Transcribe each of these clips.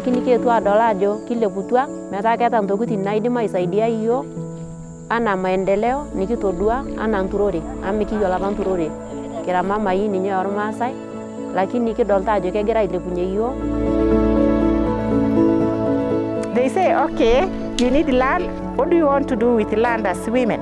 lakini kietuo adol ajo kileputua metaa keeta ntokitin naidim aisaidia iyiok anaa maendeleo nikitodua anaa nturore amu mikiyiolo apa nturore kira mamai ninye ormaasai lakini kidolta ajo kegira ailepunye iyiok They say, okay, you need land. What do you want to do with land as women?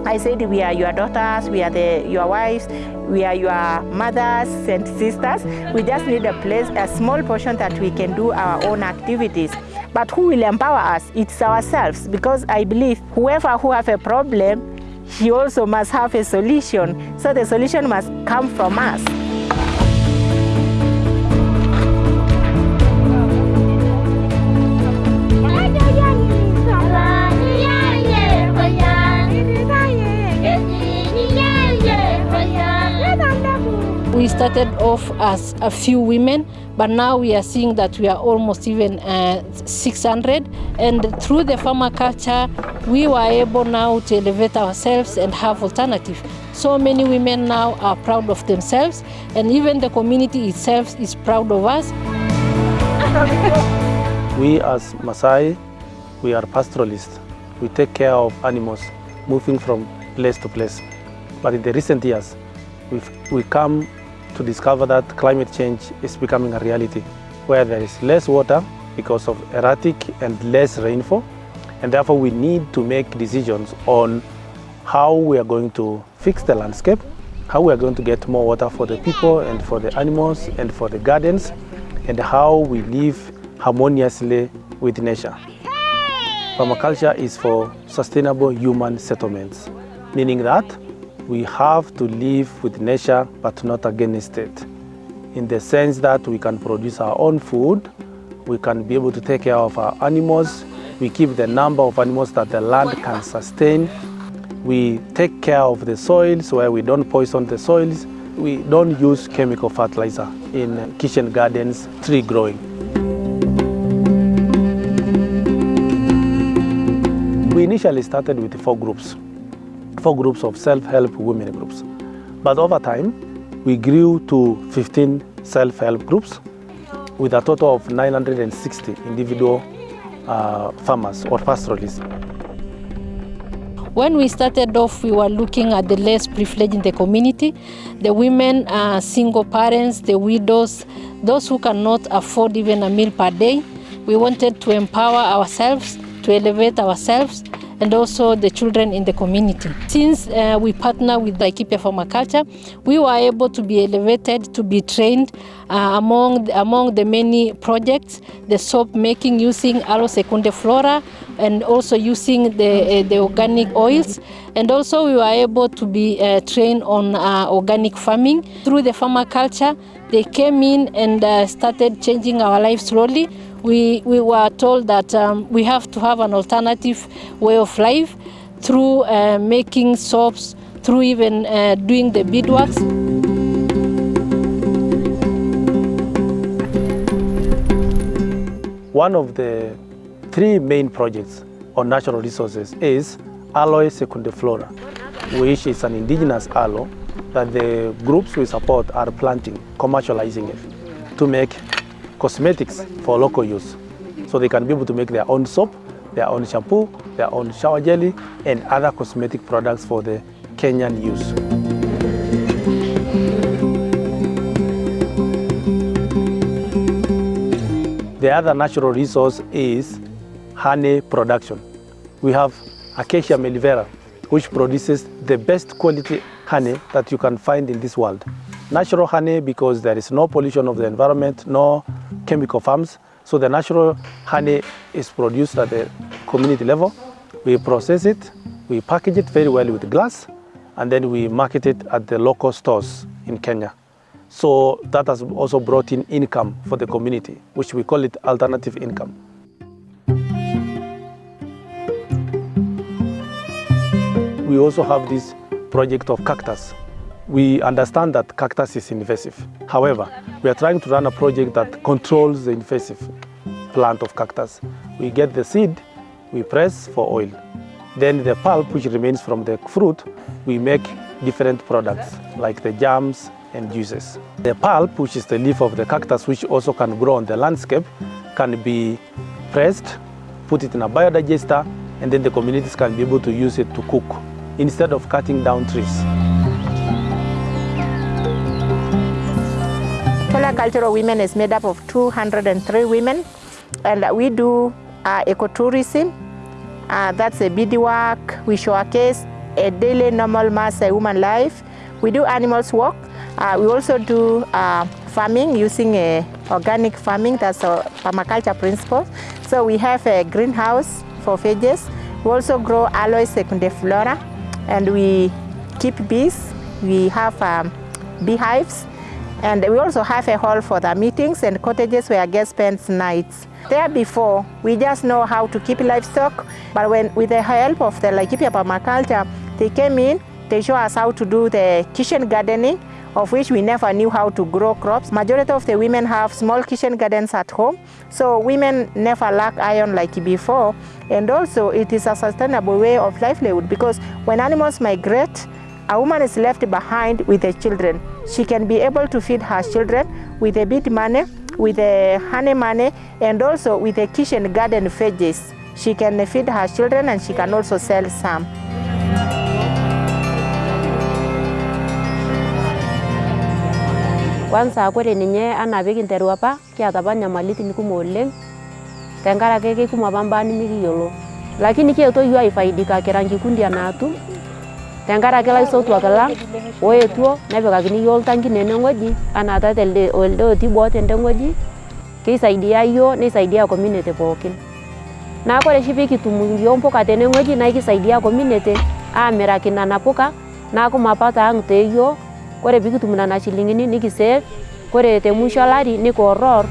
I said, we are your daughters, we are the, your wives, we are your mothers and sisters. We just need a place, a small portion that we can do our own activities. But who will empower us? It's ourselves because I believe whoever who have a problem, he also must have a solution. So the solution must come from us. We started off as a few women, but now we are seeing that we are almost even uh, 600. And through the permaculture, we were able now to elevate ourselves and have alternative. So many women now are proud of themselves, and even the community itself is proud of us. We as Maasai, we are pastoralists. We take care of animals moving from place to place. But in the recent years, we've, we come to discover that climate change is becoming a reality, where there is less water because of erratic and less rainfall, and therefore we need to make decisions on how we are going to fix the landscape, how we are going to get more water for the people and for the animals and for the gardens, and how we live harmoniously with nature. Permaculture is for sustainable human settlements, meaning that we have to live with nature but not against it. In the sense that we can produce our own food, we can be able to take care of our animals, we keep the number of animals that the land can sustain, we take care of the soils where we don't poison the soils, we don't use chemical fertilizer in kitchen gardens, tree growing. We initially started with four groups four groups of self-help women groups. But over time, we grew to 15 self-help groups with a total of 960 individual uh, farmers or pastoralists. When we started off, we were looking at the less privileged in the community, the women, uh, single parents, the widows, those who cannot afford even a meal per day. We wanted to empower ourselves, to elevate ourselves, and also the children in the community. Since uh, we partner with Laikipia Permaculture, we were able to be elevated, to be trained uh, among, among the many projects, the soap making using Aloe secundiflora, and also using the, uh, the organic oils. And also we were able to be uh, trained on uh, organic farming. Through the permaculture, they came in and uh, started changing our lives slowly. We, we were told that um, we have to have an alternative way of life through uh, making soaps, through even uh, doing the beadworks. One of the three main projects on natural resources is Aloe secundiflora, which is an indigenous aloe that the groups we support are planting, commercializing it to make cosmetics for local use. So they can be able to make their own soap, their own shampoo, their own shower jelly, and other cosmetic products for the Kenyan use. The other natural resource is honey production. We have Acacia mellifera, which produces the best quality honey that you can find in this world. Natural honey because there is no pollution of the environment, no chemical farms. So the natural honey is produced at the community level. We process it, we package it very well with glass, and then we market it at the local stores in Kenya. So that has also brought in income for the community, which we call it alternative income. We also have this project of cactus. We understand that cactus is invasive. However, we are trying to run a project that controls the invasive plant of cactus. We get the seed, we press for oil. Then the pulp, which remains from the fruit, we make different products like the jams and juices. The pulp, which is the leaf of the cactus, which also can grow on the landscape, can be pressed, put it in a biodigester, and then the communities can be able to use it to cook instead of cutting down trees. Tola Cultural Women is made up of 203 women, and we do uh, ecotourism. Uh, that's a beadwork. We showcase a daily normal Maasai woman life. We do animals work. Uh, we also do uh, farming using a organic farming. That's a permaculture principle. So we have a greenhouse for veggies. We also grow aloe secundiflora, and we keep bees. We have um, beehives. And we also have a hall for the meetings and cottages where guests spend nights. There before, we just know how to keep livestock, but when with the help of the Laikipia Permaculture, they came in, they show us how to do the kitchen gardening, of which we never knew how to grow crops. Majority of the women have small kitchen gardens at home, so women never lack iron like before. And also, it is a sustainable way of livelihood because when animals migrate, a woman is left behind with the children. She can be able to feed her children with a bit money, with the honey money, and also with the kitchen garden veggies. She can feed her children and she can also sell some. Kwanza kore ninye anaa pikinteru apa kiata apa nyamalitin kumok oleng tenkaraki kekumok apa mbaa nimikiyiolo lakini kietuo yiok aifaidika kira nkikundi enaatu tenkaraki laisotuak lang oetuo nepikakini yiok iltankin eneng'oji anaa taa telde elde otii boo tende ng'oji keisaidia yiok neisaidia community pookin. Naa kore oshi pikitum yiok mpuka teneng'oji naa kisaidia community amiraki nana puka naaku mapato ang te yiok kore pikitum nana shilingini nikisave kore te musho olari nikiworriwor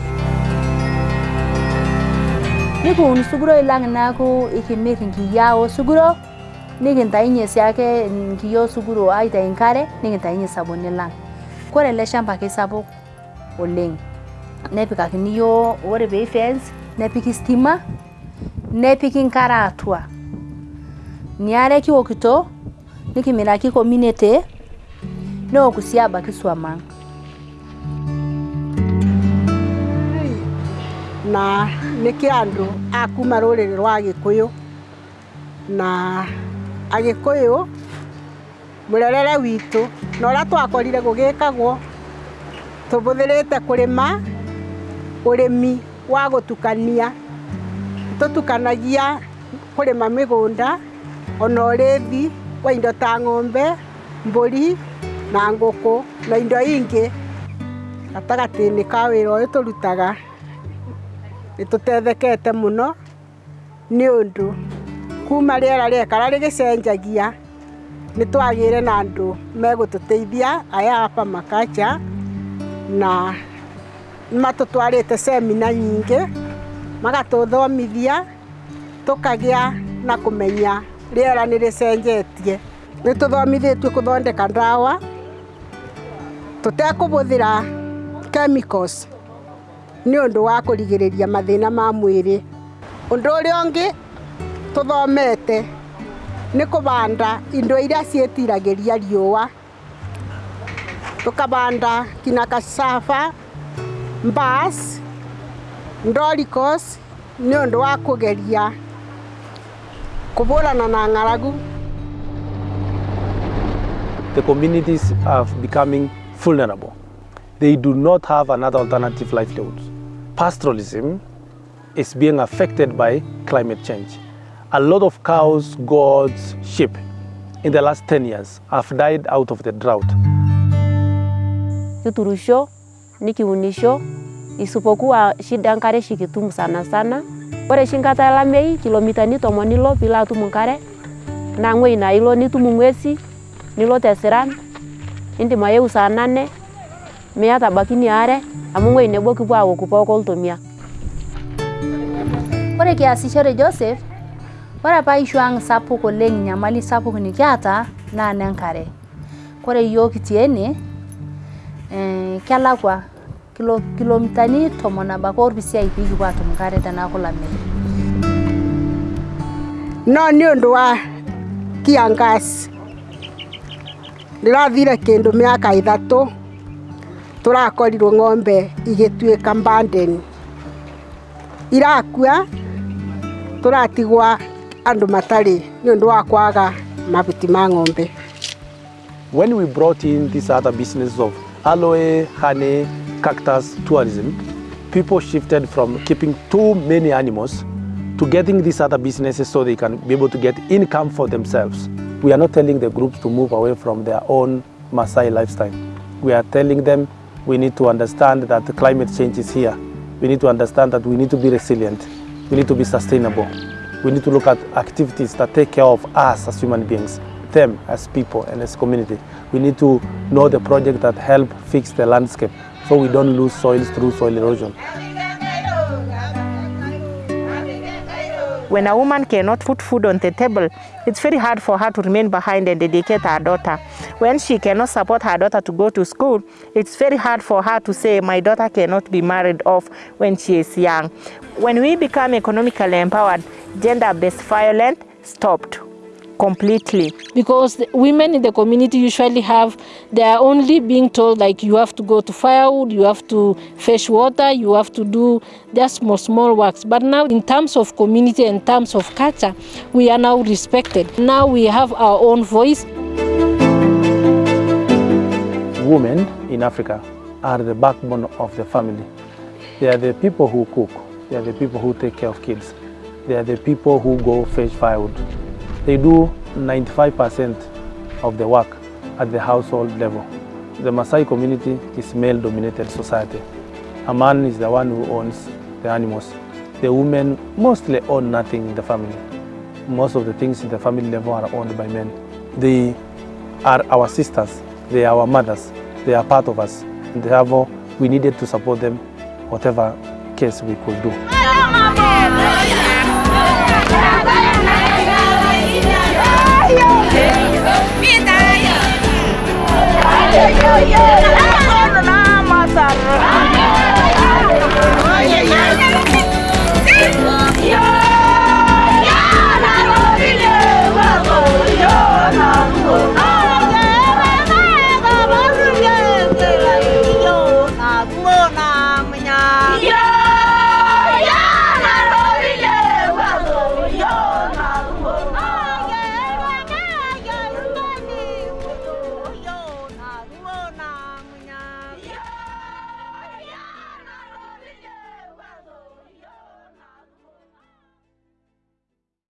nikiun suguroi lang neaku ikimirr nkiyia osuguro nikintainye siake nkiyo sukuru aitai nkare nikintainye sabuni lang. Kore ele shamba keisapuk oleng. Nepikakini yiok ore pei fence nepiki stima nepiki nkare atua. Niare kiwokito nikimiraki community neoku sii abaki swam ang na nä kä andå akuma rå rä rä rwa gä kå yå na agikuyu murerere witu na uria twakorire gugikagwo tubuthirite kurima urimi wa gutukania tutukanagia kurima migunda ona urithi wa indo ta ng'ombe mburi na nguku na indo ingi gatagatä-inä ka wä ra å yå tå rutaga nä tå tethekete må no nä å ndå kuma rä era rĩekara rĩgĩcenjagia nĩ twagĩire na andũ megututeithia aya apa makacha na matũtwarĩte semina nyingĩ magatũthomithia tũkagĩa na kũmenya rĩera nĩ rĩcenjetie. Nĩ tũthomithĩtio kũthondeka ndawa tũtekũhũthĩra chemicals nĩ ũndũ wa kũrigĩrĩria mathĩna ma mwĩrĩ. Ũndũ ũrĩa ũngĩ tũthomete ni kubanda indo iria ciĩtiragĩria riua tukabanda kina kasava mbas ndoricos ni ũndũ wa kugeria kũbũrana na ng'aragu the communities are becoming vulnerable. They do not have another alternative livelihood. Pastoralism is being affected by climate change. A lot of cows, goats, sheep in the last 10 years have died out of the drought. Kiturisho, nikiunisho, isupokuwa shida nkare shikitum sana sana. Ore shi nkata kilomita kilomitani tomon ilo piilo atum nkare Na ngwe ina ilo nitum ng'uesi nilo tesiran indim ayeu saa nane miata abaki inia are amu inebo nebo kipuo awoku pooki oltomia. ore kiasishore Joseph Ore apa issue ang' sapuk oleng' nyamali sapuk nikiata naa enenkare. Kore yiok kitii ene eh, ee kelakua kilomitani tomon ebaki orpisiai pee kipuo aatum enkare teneeku olameyu. Noniondoa kiangazi ndĩrathire kĩndũ mĩaka ĩtatũ tũrakorirwo ng'ombe igĩtuĩka burden irakua tũratigwa andũ matari ni undu wa ma ng'ombe When we brought in these other business of aloe, honey, cactus, tourism, people shifted from keeping too many animals to getting these other businesses so they can be able to get income for themselves. We are not telling the groups to move away from their own Maasai lifestyle. We are telling them we need to understand that the climate change is here. We need to understand that we need to be resilient. We need to be sustainable. We need to look at activities that take care of us as human beings, them as people and as community. We need to know the project that help fix the landscape so we don't lose soils through soil erosion. When a woman cannot put food on the table, it's very hard for her to remain behind and dedicate her daughter. When she cannot support her daughter to go to school, it's very hard for her to say, my daughter cannot be married off when she is young. When we become economically empowered, gender-based violence stopped completely. because women in the community usually have they are only being told like you have to go to firewood you have to fetch water you have to do just small small works but now in terms of community and terms of culture we are now respected now we have our own voice Women in Africa are the backbone of the family. They are the people who cook. They are the people who take care of kids. They are the people who go fetch firewood. They do 95% of the work at the household level. The Maasai community is a male-dominated society. A man is the one who owns the animals. The women mostly own nothing in the family. Most of the things in the family level are owned by men. They are our sisters, they are our mothers, they are part of us. And therefore, we needed to support them whatever case we could do. Yeah.